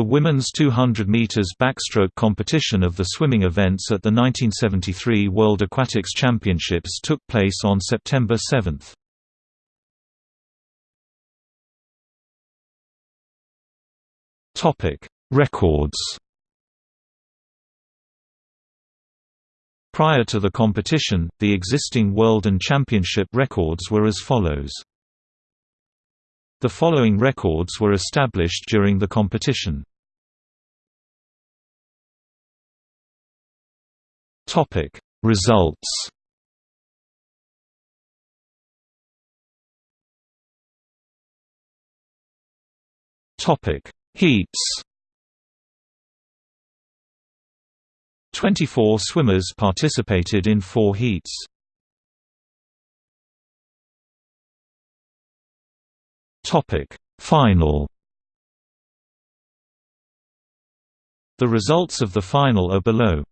The women's 200 meters backstroke competition of the swimming events at the 1973 World Aquatics Championships took place on September 7. Topic: Records. Prior to the competition, the existing world and championship records were as follows. The following records were established during the competition. Topic Results Topic Heats 24 swimmers participated in four heats. Topic Final The results of the final are below.